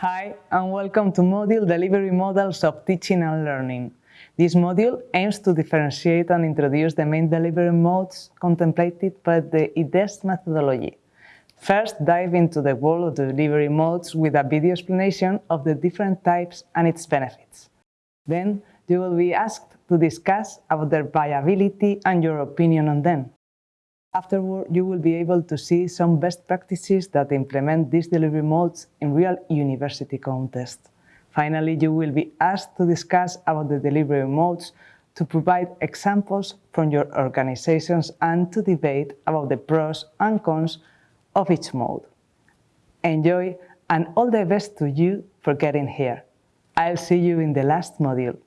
Hi, and welcome to Module Delivery Models of Teaching and Learning. This module aims to differentiate and introduce the main delivery modes contemplated by the IDEST methodology. First, dive into the world of delivery modes with a video explanation of the different types and its benefits. Then, you will be asked to discuss about their viability and your opinion on them. Afterward, you will be able to see some best practices that implement these delivery modes in real university contests. Finally, you will be asked to discuss about the delivery modes to provide examples from your organizations and to debate about the pros and cons of each mode. Enjoy and all the best to you for getting here. I'll see you in the last module.